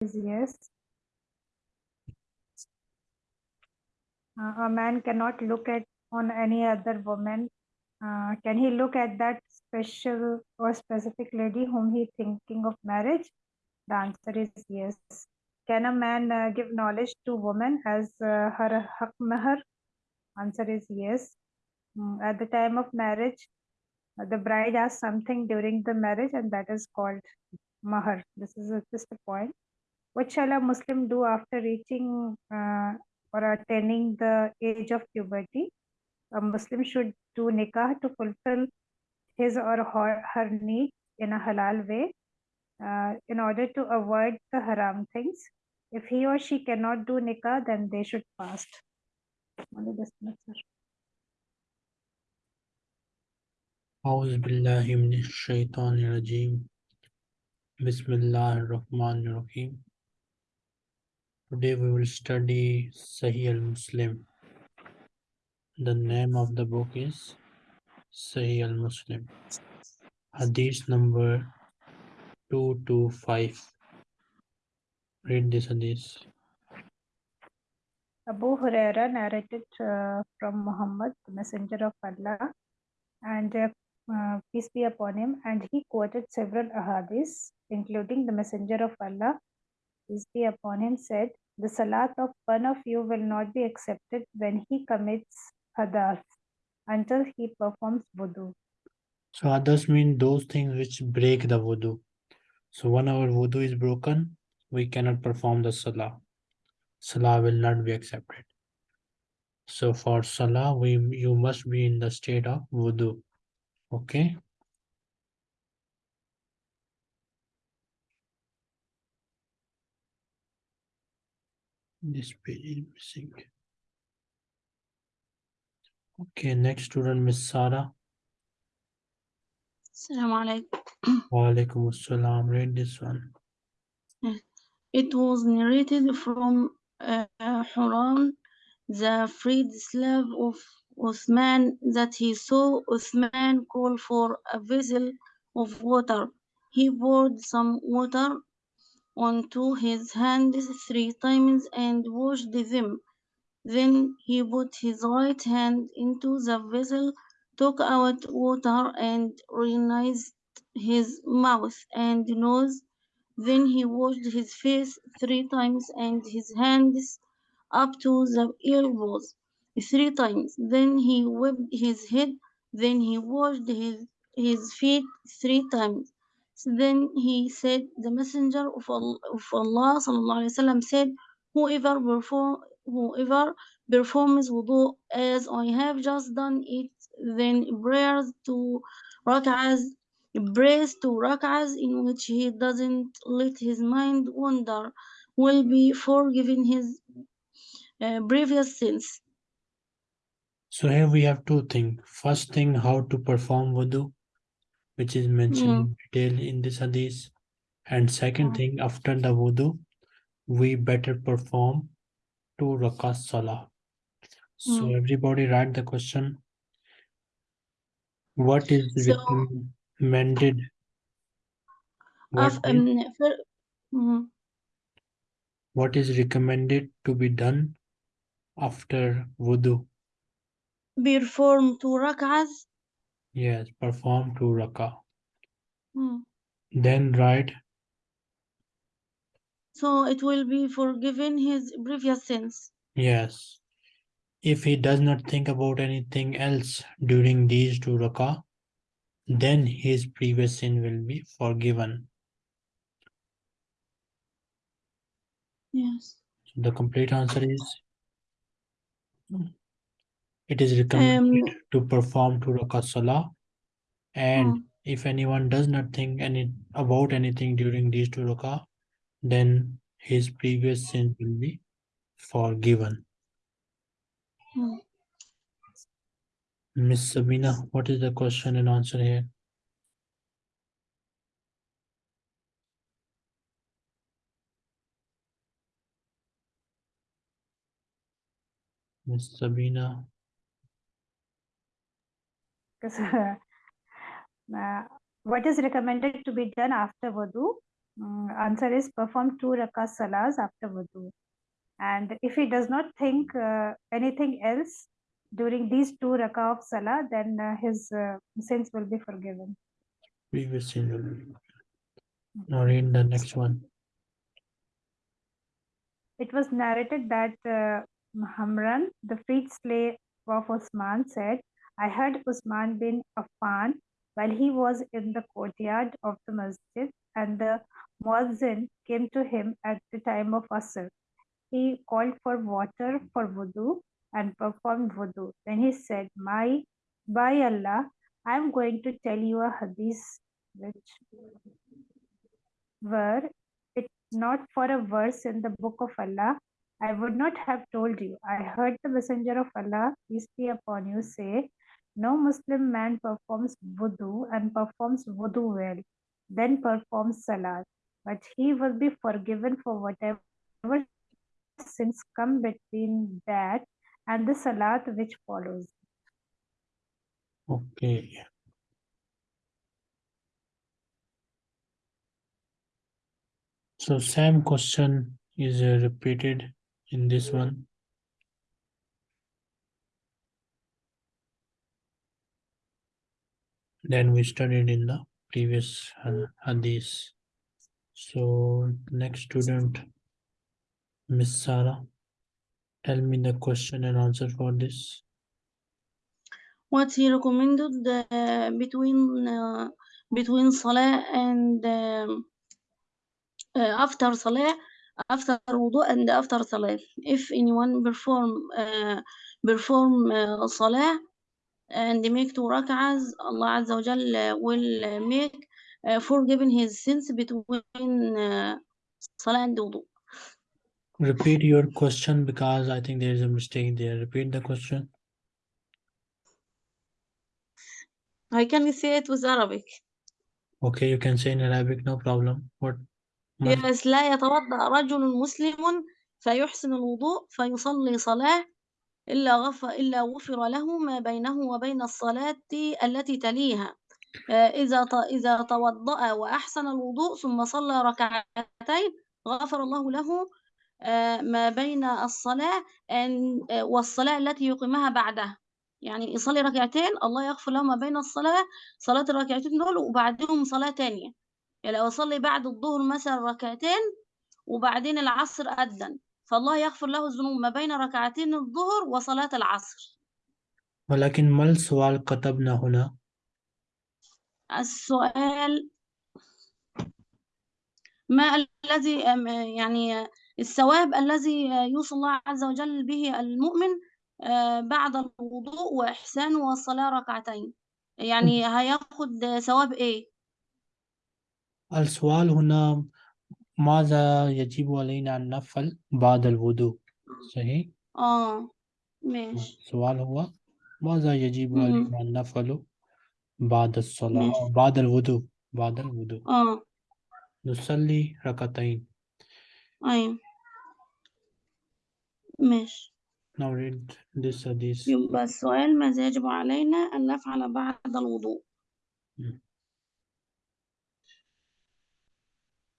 is yes. Uh, a man cannot look at on any other woman. Uh, can he look at that special or specific lady whom he thinking of marriage? The answer is yes. Can a man uh, give knowledge to woman as uh, her haq mahar? Answer is yes. Mm, at the time of marriage, uh, the bride asks something during the marriage and that is called mahar. This is just a point. What shall a Muslim do after reaching uh, or attaining the age of puberty? A Muslim should do nikah to fulfill his or her, her need in a halal way uh, in order to avoid the haram things. If he or she cannot do nikah, then they should fast. Only this much, sir. أعوذ بالله من الشيطان الرجيم بسم الله الرحمن الرحيم Today we will study Sahih al-Muslim. The name of the book is Sahih al-Muslim. Hadith number 225. Read this hadith. Abu Huraira narrated uh, from Muhammad, the messenger of Allah, and uh, uh, peace be upon him, and he quoted several ahadiths, including the messenger of Allah, be upon him, said, The salat of one of you will not be accepted when he commits hadath until he performs wudu. So hadas mean those things which break the wudu. So when our wudu is broken, we cannot perform the salah. Salah will not be accepted. So for salah, we you must be in the state of wudu. Okay. This page is missing. Okay, next student, Miss Sara. Assalamu alaikum. Wa. Read this one. It was narrated from uh, Humran, the freed slave of Uthman, that he saw Uthman call for a vessel of water. He poured some water onto his hands three times and washed them. Then he put his right hand into the vessel, took out water, and rinsed his mouth and nose. Then he washed his face three times and his hands up to the elbows three times. Then he wiped his head. Then he washed his, his feet three times. Then he said, the messenger of Allah, of Allah sallallahu alaihi wasallam said, whoever perform, whoever performs wudu as I have just done it, then prayers two rak'ahs prays two rak'ahs in which he doesn't let his mind wander will be forgiven his uh, previous sins. So here we have two things. First thing, how to perform wudu, which is mentioned in detail in this hadith. And second Mm. thing, after the wudu, we better perform two rakat salah. So Mm. everybody write the question. What is So- recommended? What Of, is, um, fir- mhm. what is recommended to be done after wudu? perform two rak'ahs. Yes, perform two rakah. Hmm. Then write So it will be forgiven his previous sins. Yes. If he does not think about anything else during these two rakah, then his previous sin will be forgiven. Yes. The complete answer is it is recommended to perform two rakah salah. And Hmm. if anyone does not think any about anything during these two rakah, then his previous sins will be forgiven. Hmm. Miss Sabina, what is the question and answer here? Miss Sabina. Because, uh, what is recommended to be done after wudu? Mm, answer is perform two rakah salahs after wudu. And if he does not think uh, anything else during these two rakah of salah, then uh, his uh, sins will be forgiven. Previous sin will be. Now read the next one. It was narrated that uh, Hamran, the freed slave of Usman, said, I heard Usman bin Affan while he was in the courtyard of the masjid, and the muazzin came to him at the time of Asr. He called for water for wudu and performed wudu. Then he said, My, by Allah, I am going to tell you a hadith which were it not for a verse in the book of Allah, I would not have told you. I heard the messenger of Allah, peace be upon you, say, No Muslim man performs wudu and performs wudu well, then performs salat, but he will be forgiven for whatever sins come between that and the salat which follows. Okay. So same question is repeated in this one. Then we studied in the previous hadith. So next student, Miss Sarah, tell me the question and answer for this. What he recommended uh, between uh, between Salah and um, uh, after Salah, after wudu and after Salah. If anyone perform uh, perform uh, Salah and make two rak'ahs, Allah Azza wa Jal will make uh, forgiven his sins between uh, Salah and wudu. Repeat your question because I think there is a mistake there. Repeat the question. I can say it with Arabic. Okay, you can say in Arabic, no problem. What? ما في- Yes, لا يتوضأ رجل مسلم فيحسن الوضوء فيصلي صلاة إلا غفر إلا غفر له ما بينه وبين الصلاة التي تليها. آه، إذا إذا توضأ وأحسن الوضوء ثم صلى ركعتين غفر الله له آه، ما بين الصلاة والصلاة التي يقيمها بعدها يعني يصلي ركعتين الله يغفر له ما بين الصلاة صلاة الركعتين دول وبعدهم صلاة تانية. يعني لو أصلي بعد الظهر مثلا ركعتين وبعدين العصر أذن فالله يغفر له الذنوب ما بين ركعتين الظهر وصلاة العصر. ولكن ما السؤال كتبنا هنا؟ السؤال ما الذي يعني الثواب الذي يوصي الله عز وجل به المؤمن آه، بعد الوضوء وإحسانه والصلاة ركعتين؟ يعني هياخد ثواب إيه؟ السؤال هنا ماذا يجب علينا أن نفعل بعد الوضوء؟ صحيح؟ آه ماشي. السؤال هو ماذا يجب. علينا أن نفعل بعد الصلاة بعد الوضوء؟ بعد الوضوء. آه. نصلي ركعتين. أيوة. ماشي. Now read this hadith. يبقى السؤال ماذا يجب علينا أن نفعل بعد الوضوء؟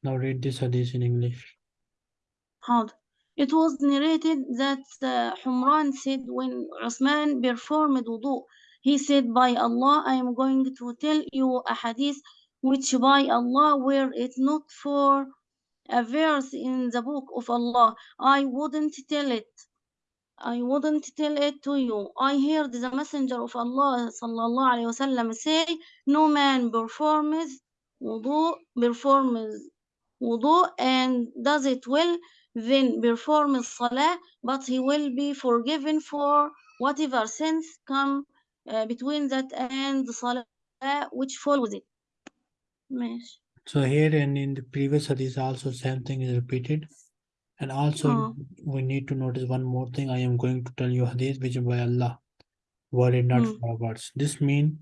now read this hadith in English حاضر It was narrated that uh, Humran said when Uthman performed wudu, he said, By Allah, I am going to tell you a hadith which by Allah, were it not for a verse in the book of Allah, I wouldn't tell it. I wouldn't tell it to you. I heard the messenger of Allah sallallahu alayhi wasallam say, No man performs wudu, performs wudu and does it well, then perform salah, but he will be forgiven for whatever sins come uh, between that and the salah which follows it. So here and in the previous hadith also same thing is repeated. And also oh. we need to notice one more thing. I am going to tell you hadith which by Allah were not mm. for words. This means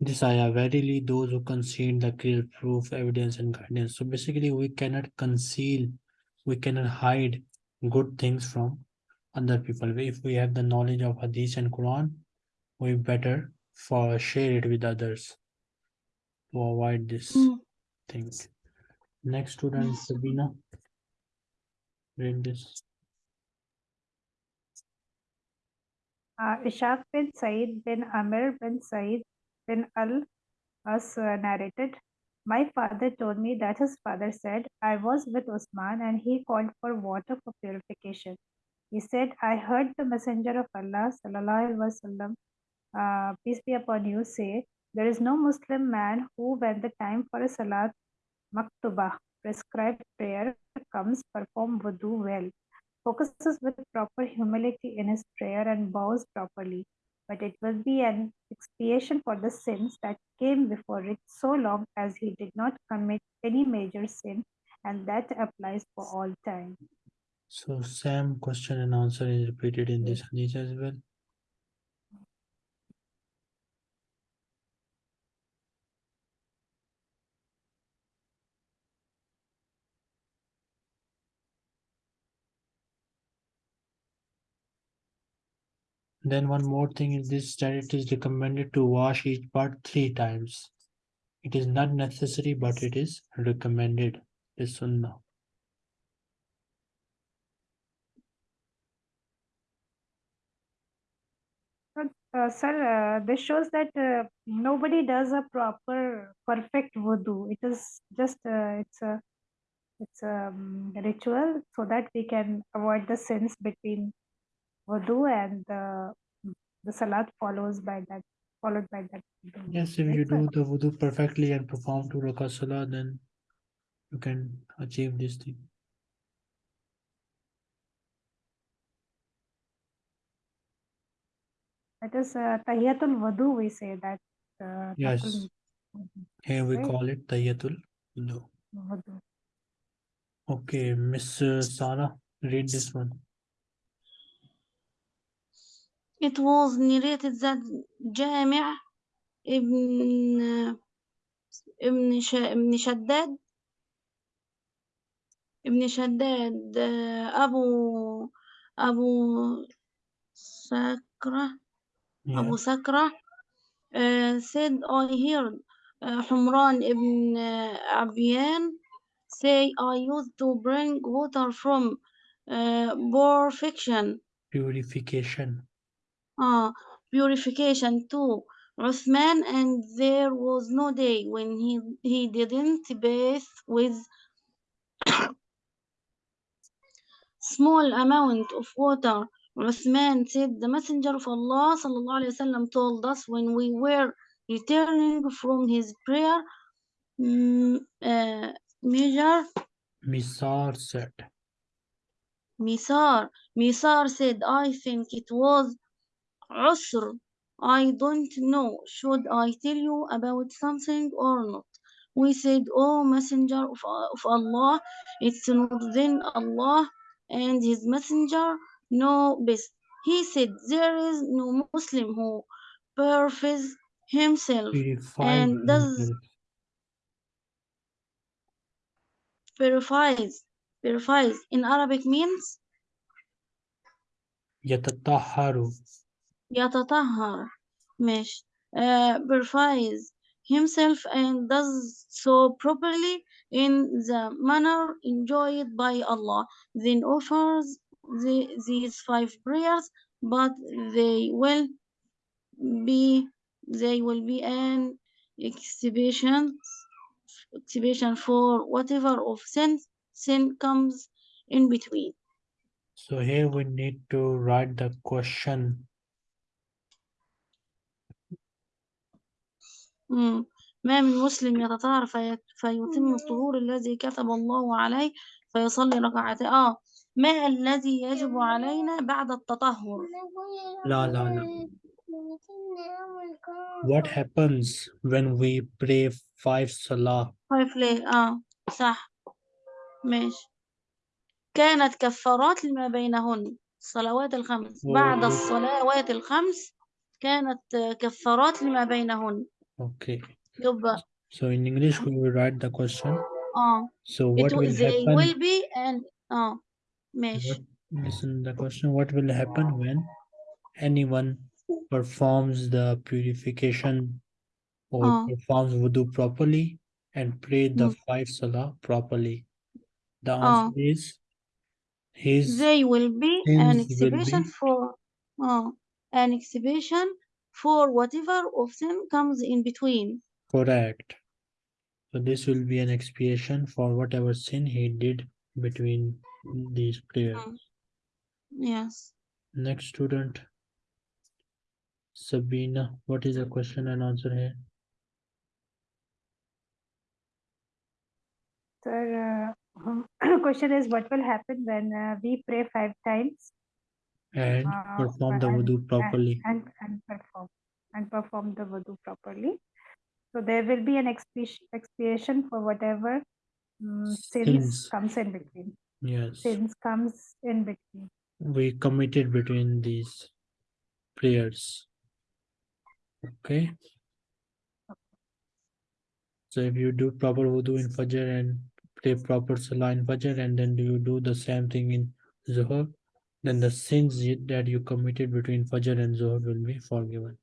this ayah verily those who conceal the clear proof evidence and guidance so basically we cannot conceal we cannot hide good things from other people if we have the knowledge of hadith and quran we better for share it with others to avoid this Hmm. things Next student, Yes. Sabina. Read this. Uh, Ishaq bin Said bin Amir bin Said bin Al As uh, narrated, My father told me that his father said, I was with Usman and he called for water for purification. He said, I heard the Messenger of Allah, sallallahu wasallam, uh, peace be upon you, say, There is no Muslim man who, when the time for a salat maktubah, prescribed prayer, comes, perform wudu well, focuses with proper humility in his prayer and bows properly. But it will be an expiation for the sins that came before it so long as he did not commit any major sin, and that applies for all time. So same question and answer is repeated in this hadith as well. Then one more thing is this that it is recommended to wash each part three times. It is not necessary, but it is recommended. It is sunnah. Uh, sir, uh, this shows that uh, nobody does a proper, perfect wudu. It is just uh, it's a it's a um, ritual so that we can avoid the sins between wudu and the the salat follows by that followed by that. wudu. Yes, if you do the wudu perfectly and perform two rakat salah, then you can achieve this thing. That is uh, tahiyatul wudu. We say that. Uh, Yes. Here we Right. call it tahiyatul wudu. Okay, Miss Sara, read this one. It was narrated that Jami' ibn ibn Sh ibn Shaddad ibn Shaddad uh, Abu Abu Sakra Yeah, Abu Sakra uh, said I heard uh, Humran ibn uh, Abiyan say I used to bring water from uh, perfection purification. Uh, purification to Uthman and there was no day when he, he didn't bathe with small amount of water. Uthman said the messenger of Allah wasallam told us when we were returning from his prayer mm, uh, Misar said, Misar. Misar said I think it was Usr. I don't know. Should I tell you about something or not? We said, oh Messenger of, of Allah, it's not then Allah and His Messenger know best. He said, There is no Muslim who purifies himself and does purifies. Purifies in Arabic means Yatatahharu. يتطهر مش uh, purifies himself and does so properly in the manner enjoyed by Allah then offers the, these five prayers but they will be they will be an exhibition exhibition for whatever of sin sin comes in between So here we need to write the question. ما من مسلم يتطهر في... فيتم الطهور الذي كتب الله عليه فيصلي ركعتين آه. ما الذي يجب علينا بعد التطهر؟ La la la. What happens when we pray five salah? ليه آه. صح. ماشي. كانت كفارات لما بينهن. الصلوات الخمس. بعد. الصلوات الخمس كانت آه، كفارات لما بينهن. Okay. So in English, we will write the question. Uh, so what it, will happen? It will be and uh, mesh. What, listen, the question, what will happen when anyone performs the purification or uh, performs wudu properly and pray the uh, five salah properly? The uh. answer uh, is his. They will be an exhibition be, for uh, an exhibition for whatever of them comes in between. correct. So this will be an expiation for whatever sin he did between these prayers. Mm. Yes. Next student, Sabina. What is the question and answer here? Sir, uh, question is what will happen when uh, we pray five times And uh, perform the and- wudu properly. and, and perform and perform the wudu properly. So there will be an expiation, expiation for whatever mm, sins Sins. comes in between. Yes, Sins comes in between. we committed between these prayers. Okay. So if you do proper wudu in Fajr and pray proper Salah in Fajr and then do you do the same thing in Zuhr, then the sins that you committed between Fajr and Zuhr will be forgiven.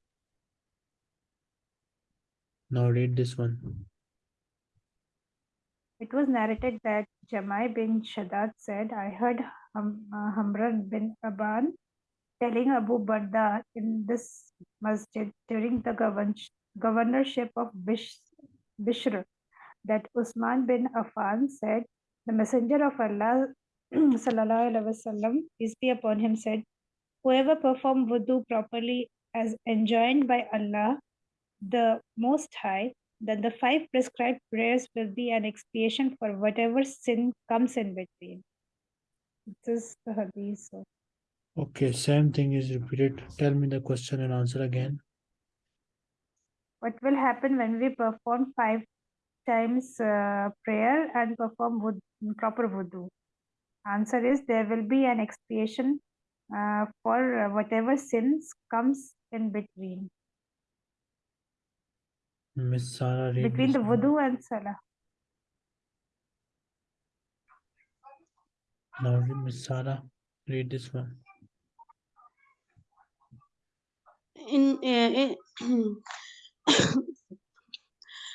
Now read this one. It was narrated that Jamai bin Shaddad said, I heard uh, Hamran bin Aban telling Abu Barda in this masjid during the govern- governorship of Bishr, that Usman bin Affan said, The Messenger of Allah sallallahu alaihi wasallam, peace be upon him, said, Whoever perform wudu properly as enjoined by Allah, the Most High, then the five prescribed prayers will be an expiation for whatever sin comes in between. This is the hadith. So Okay, same thing is repeated. Tell me the question and answer again. what will happen when we perform five times uh, prayer and perform wud- proper wudu? Answer is there will be an expiation uh, for whatever sins comes in between, Miss Sarah, read between this the one. wudu and salah. Now, Miss Sarah, read this one. In, uh, it,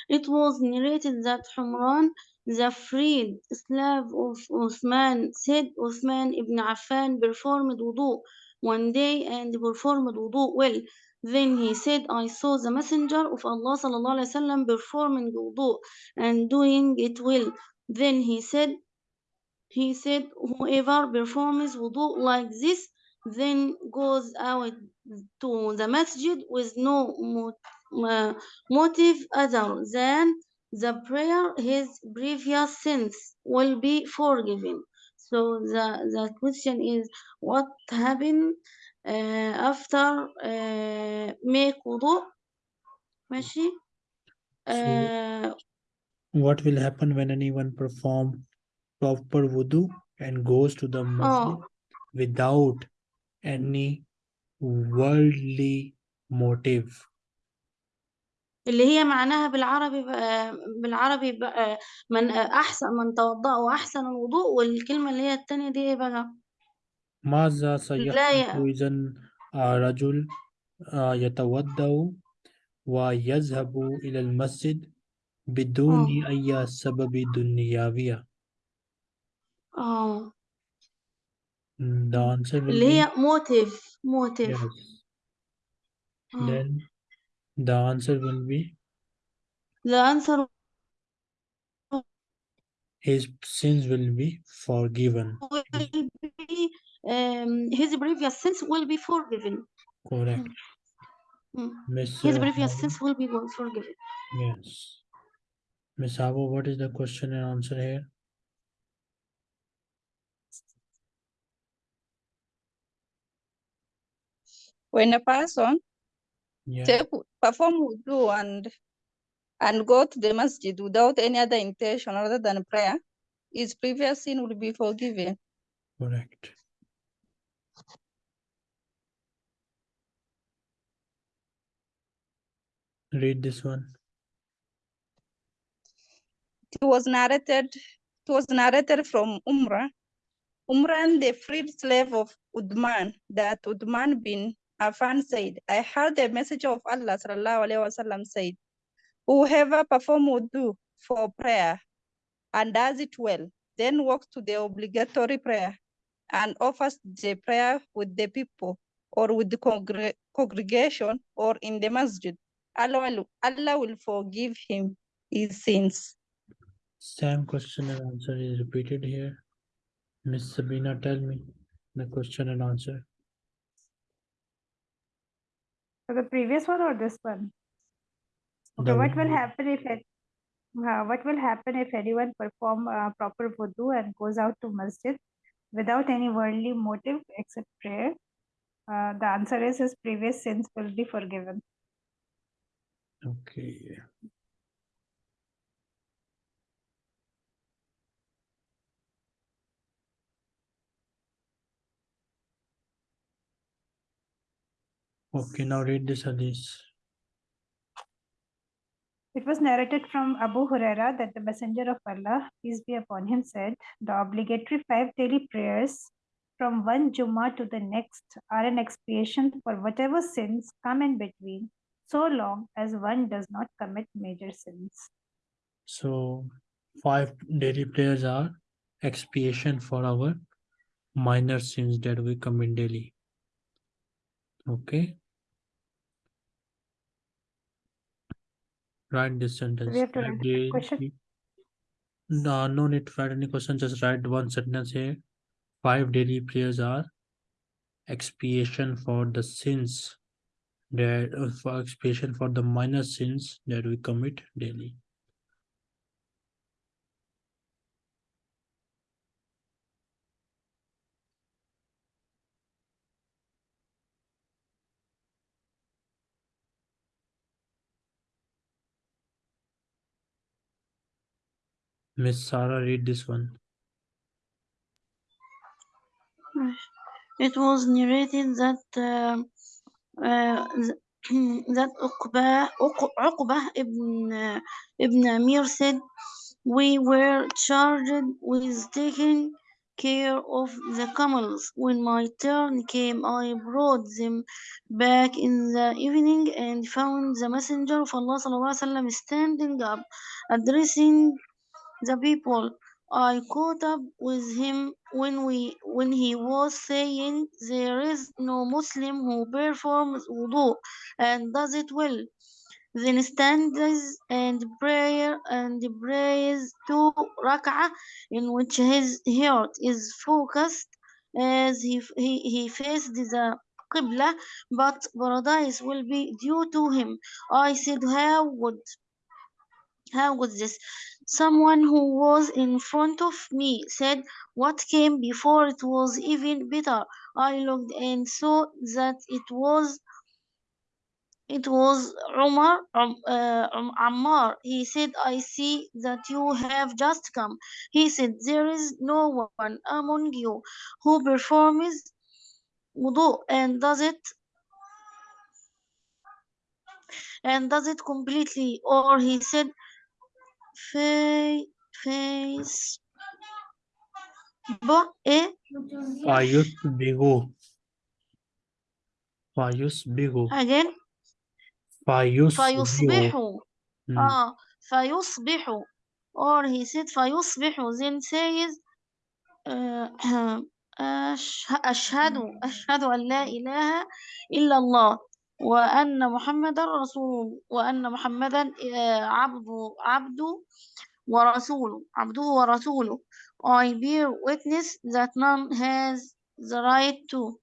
it was narrated that Humran, the freed slave of Uthman, said Uthman ibn Affan performed wudu one day and performed wudu well. Then he said, I saw the messenger of Allah sallallahu alaihi wasallam performing wudu and doing it well. Then he said, he said, whoever performs wudu like this, then goes out to the masjid with no uh, motive other than the prayer his previous sins will be forgiven. So the, the question is what happened uh, after uh, make wudu? Mashi? So uh, what will happen when anyone perform proper wudu and goes to the oh. masjid oh. without any worldly motive? اللي هي معناها بالعربي بقى بالعربي بقى من أحسن من توضأ وأحسن الوضوء والكلمة اللي هي التانية دي إيه بقى؟ ماذا لا سيحدث إذا رجل آه، يتوضأ ويذهب إلى المسجد بدون آه أي سبب? آه The answer will اللي be هي موتيف موتيف yes. Then the answer will be the answer his sins will be forgiven. will be um, his previous sins will be forgiven Correct. Mm. Miss his previous Hawa? sins will be forgiven Yes. Miss Hawa, what is the question and answer here? when a person Yeah. take perform wudu and and go to the masjid without any other intention other than prayer, his previous sin will be forgiven. Correct. Read this one. It was narrated. It was narrated from Umrah. Umran, the freed slave of Udman, that Udman bin Affan said, I heard the message of Allah wasallam said, Whoever perform wudu for prayer and does it well, then walks to the obligatory prayer and offers the prayer with the people or with the congre- congregation or in the masjid. Allah will, Allah will forgive him his sins. Same question and answer is repeated here. Miss Sabina, tell me the question and answer. So the previous one or this one? Okay, what will happen if it, uh, what will happen if anyone perform uh, proper wudu and goes out to masjid without any worldly motive except prayer? Uh, the answer is his previous sins will be forgiven. Okay. Okay, now read this hadith. It was narrated from Abu Huraira that the Messenger of Allah, peace be upon him, said, The obligatory five daily prayers from one Jummah to the next are an expiation for whatever sins come in between, so long as one does not commit major sins. So five daily prayers are expiation for our minor sins that we commit daily. Okay. Write this sentence. have to write the question? No, no need to write any question. Just write one sentence here. Five daily prayers are expiation for the sins that uh, for expiation for the minor sins that we commit daily. Miss Sarah, read this one. It was narrated that um, uh, that Uqba, ibn, uh, ibn Amir said, We were charged with taking care of the camels. When my turn came, I brought them back in the evening and found the Messenger of Allah wasallam standing up, addressing the people. I caught up with him when we when he was saying there is no Muslim who performs wudu and does it well. Then stands and prayer and prays two rak'ah in which his heart is focused as he he, he faced the Qibla, but paradise will be due to him. I said, How would how was this? Someone who was in front of me said, What came before it was even better. I looked and saw that it was it was Umar, um, uh, um, Ammar. He said, I see that you have just come. He said, There is no one among you who performs wudu and does it and does it completely. Or he said, Facebook e فايس فيصبغ again? فيصبح فايس فيصبح or he said فيصبح then says أشهد أشهد أن لا إله إلا الله وأن محمدا رسول وأن محمدا آه، عبد عبد ورسوله عبده ورسوله I bear witness that none has the right to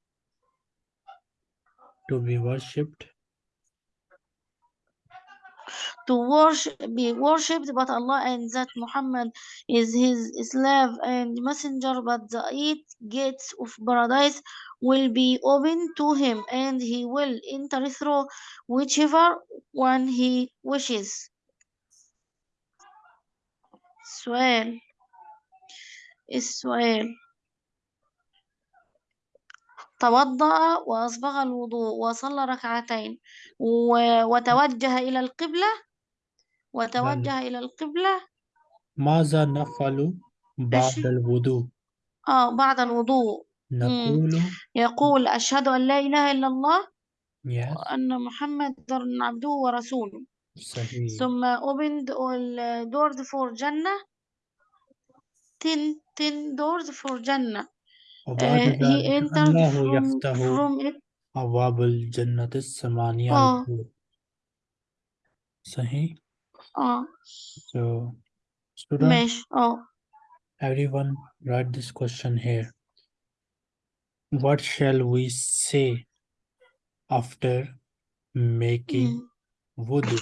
To be worshipped. to worship, be worshipped, but Allah and that Muhammad is his slave and messenger, but the eight gates of paradise will be open to him and he will enter through whichever one he wishes. Swell. Israel. توضأ وأسبغ الوضوء وصلى ركعتين وتوجه إلى القبلة وتوجه إلى القبلة. ماذا نفعل بعد الوضوء؟ آه بعد الوضوء. نقول يقول أشهد أن لا إله إلا الله yes. وأن محمد عبده ورسوله. Sahih. ثم opened all doors for Jannah. Ten ten doors for Jannah. وبعد uh, he ذلك entered الله from يفتح from it أبواب الجنة الثمانية اه له. Sahih. اه So, student, ماشي اه everyone write this question here. What shall we say after making مم. wudu?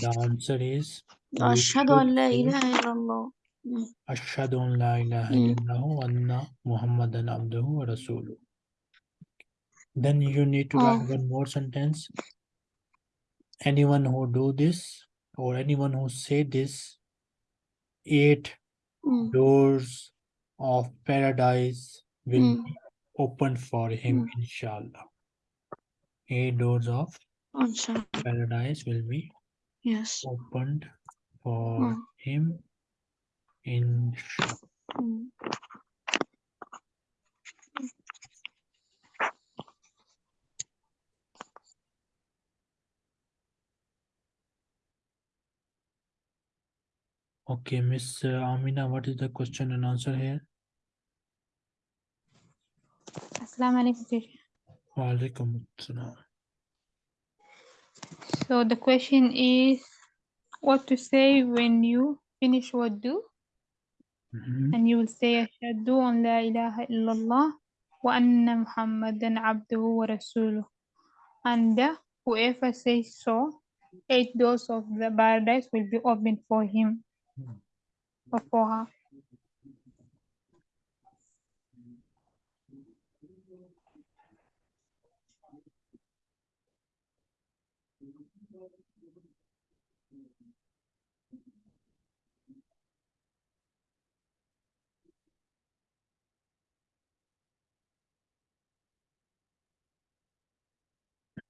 The answer is we أشهد أن should لا say إله إلا الله مم. أشهد أن لا إله مم. إلا الله وأن محمدا عبده ورسوله. Then you need to write اه one more sentence. Anyone who do this or anyone who say this, eight مم. doors of paradise will مم. be opened for him, مم. inshallah. Eight doors of إن شاء الله paradise will be yes opened for مم. him, مم. Okay, Miss uh, Amina, what is the question and answer here? Assalamu alaikum. Wa alaikum assalam. So the question is what to say when you finish Mhm. and you will say ashhadu an la ilaha illallah wa anna muhammadan abduhu wa rasuluh. And uh, whoever says so, eight doors of the paradise will be opened for him or for her.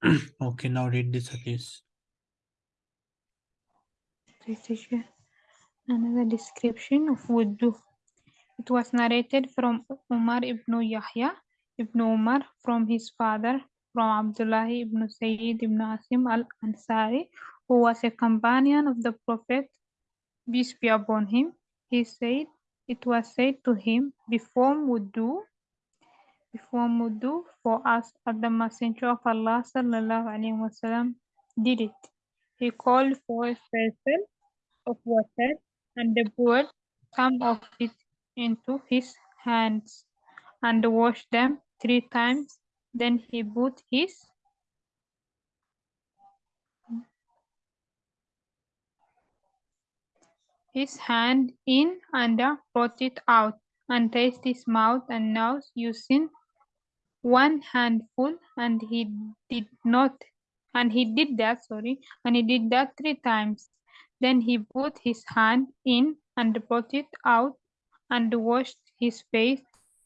Okay, now read this teacher. Another description of wudu. It was narrated from Umar ibn Yahya ibn Umar from his father, from Abdullah ibn Sayyid ibn Asim al-Ansari, who was a companion of the Prophet, peace be upon him. He said, it was said to him, perform wudu, perform wudu for us, and the Messenger of Allah wasallam did it. He called for a vessel of water and the poured some of it into his hands and washed them three times. Then he put his his hand in and brought it out and tasted his mouth and nose using one handful and he did not and he did that sorry and he did that three times. Then he put his hand in and brought it out and washed his face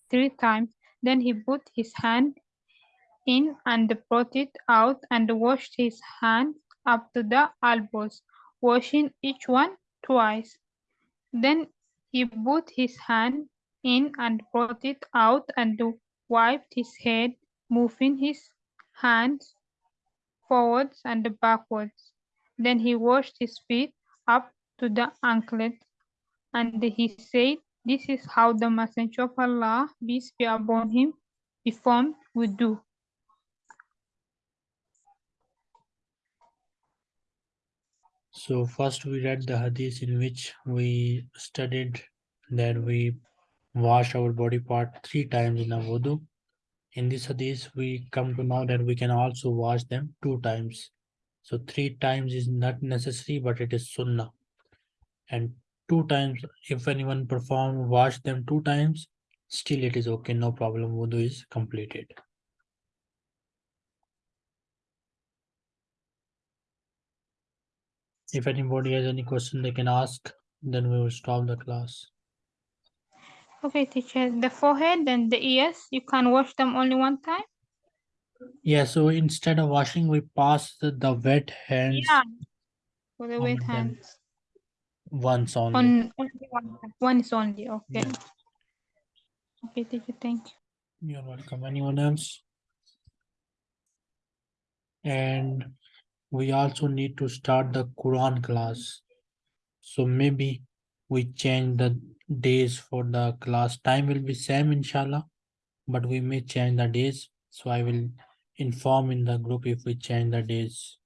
three times. Then he put his hand in and brought it out and washed his hands up to the elbows washing each one twice. Then he put his hand in and brought it out and wiped his head, moving his hands forwards and backwards. Then he washed his feet up to the anklet, and he said, This is how the Messenger of Allah, peace be upon him, performed wudu. So first we read the hadith in which we studied that we wash our body part three times in a wudu. In this hadith, we come to know that we can also wash them two times. So three times is not necessary, but it is sunnah. And two times, if anyone perform wash them two times, still it is okay, no problem. Wudu is completed. If anybody has any question they can ask, then we will stop the class. Okay, teacher, the forehead and the ears, you can wash them only one time? Yeah, so instead of washing, we pass the, the wet hands Yeah. For the wet hands. once only. On only one, one is only, okay. Yeah. Okay, teacher, thank you. You're welcome. Anyone else? And we also need to start the Quran class. So maybe we change the days for the class. Time will be same inshallah but we may change the days. So i will inform in the group if we change the days.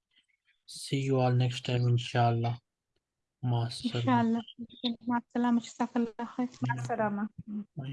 See you all next time inshallah. Ma inshallah. Ma